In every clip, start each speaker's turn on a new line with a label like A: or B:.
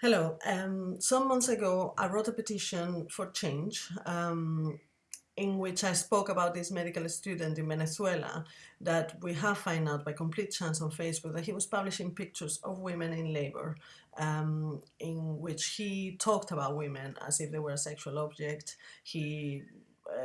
A: Hello. Um, some months ago, I wrote a petition for change um, in which I spoke about this medical student in Venezuela that we have found out by complete chance on Facebook that he was publishing pictures of women in labor um, in which he talked about women as if they were a sexual object. He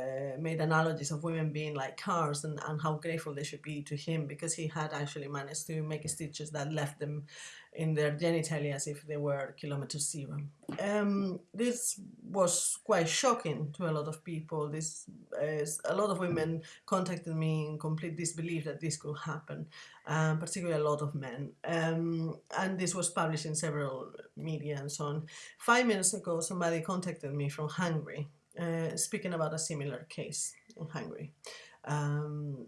A: uh, made analogies of women being like cars and, and how grateful they should be to him because he had actually managed to make stitches that left them in their genitalia as if they were kilometer zero. Um, this was quite shocking to a lot of people. This is, a lot of women contacted me in complete disbelief that this could happen, um, particularly a lot of men. Um, and this was published in several media and so on. Five minutes ago, somebody contacted me from Hungary uh, speaking about a similar case in Hungary. Um,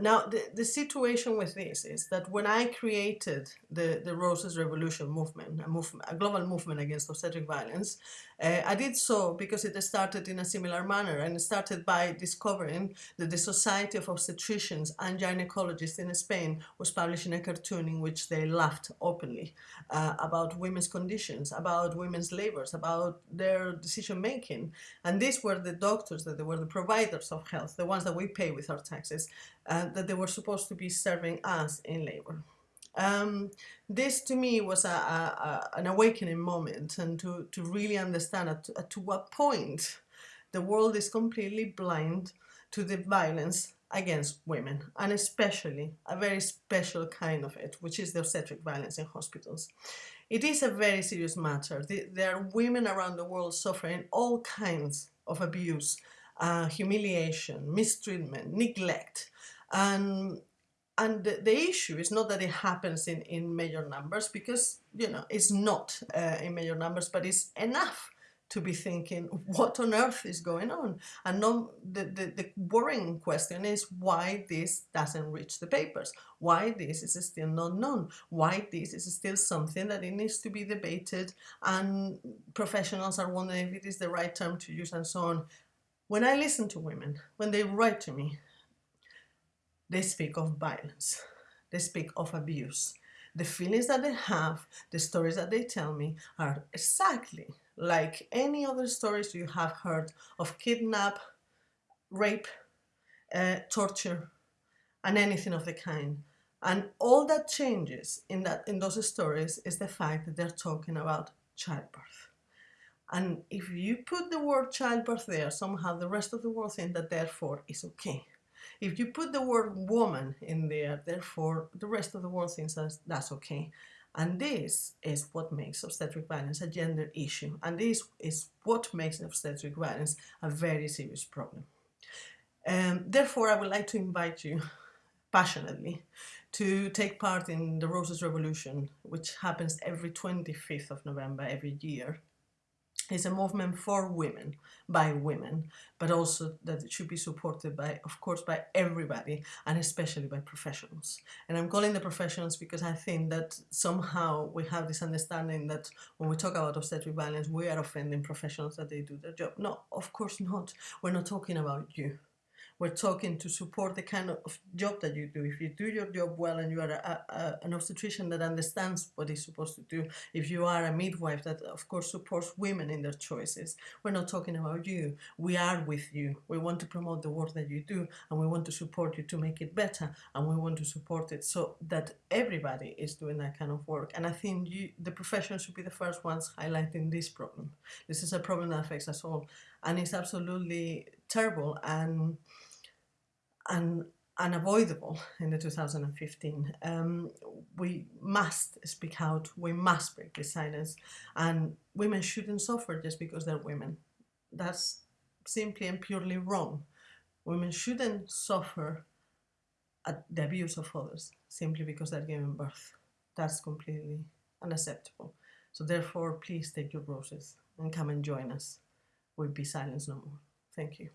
A: now, the, the situation with this is that when I created the, the Roses Revolution movement, a, a global movement against obstetric violence, uh, I did so because it started in a similar manner and started by discovering that the Society of Obstetricians and Gynecologists in Spain was publishing a cartoon in which they laughed openly uh, about women's conditions, about women's labors, about their decision making. And these were the doctors, that they were the providers of health, the ones that we pay with our taxes, uh, that they were supposed to be serving us in labor. Um, this to me was a, a, an awakening moment and to, to really understand at, at to what point the world is completely blind to the violence against women and especially a very special kind of it which is the obstetric violence in hospitals. It is a very serious matter. There are women around the world suffering all kinds of abuse, uh, humiliation, mistreatment, neglect and and the, issue is not that it happens in, in major numbers because, you know, it's not uh, in major numbers, but it's enough to be thinking what on earth is going on. And no, the, the, the worrying question is why this doesn't reach the papers? Why this is still not known? Why this is still something that it needs to be debated? And professionals are wondering if it is the right term to use and so on. When I listen to women when they write to me they speak of violence, they speak of abuse. The feelings that they have, the stories that they tell me are exactly like any other stories you have heard of kidnap, rape, uh, torture, and anything of the kind. And all that changes in, that, in those stories is the fact that they're talking about childbirth. And if you put the word childbirth there, somehow the rest of the world thinks that therefore is okay. If you put the word woman in there, therefore the rest of the world thinks that's, that's okay. And this is what makes obstetric violence a gender issue. And this is what makes obstetric violence a very serious problem. Um, therefore, I would like to invite you passionately to take part in the Roses Revolution, which happens every 25th of November every year is a movement for women, by women, but also that it should be supported by, of course, by everybody and especially by professionals. And I'm calling the professionals because I think that somehow we have this understanding that when we talk about obstetric violence, we are offending professionals that they do their job. No, of course not. We're not talking about you. We're talking to support the kind of job that you do. If you do your job well and you are a, a, an obstetrician that understands what supposed to do, if you are a midwife that of course supports women in their choices, we're not talking about you. We are with you. We want to promote the work that you do and we want to support you to make it better and we want to support it so that everybody is doing that kind of work. And I think you, the profession should be the first ones highlighting this problem. This is a problem that affects us all and it's absolutely terrible and and unavoidable in the 2015. Um, we must speak out, we must break the silence, and women shouldn't suffer just because they're women. That's simply and purely wrong. Women shouldn't suffer at the abuse of others simply because they're giving birth. That's completely unacceptable. So therefore, please take your roses and come and join us. We'll be silenced no more. Thank you.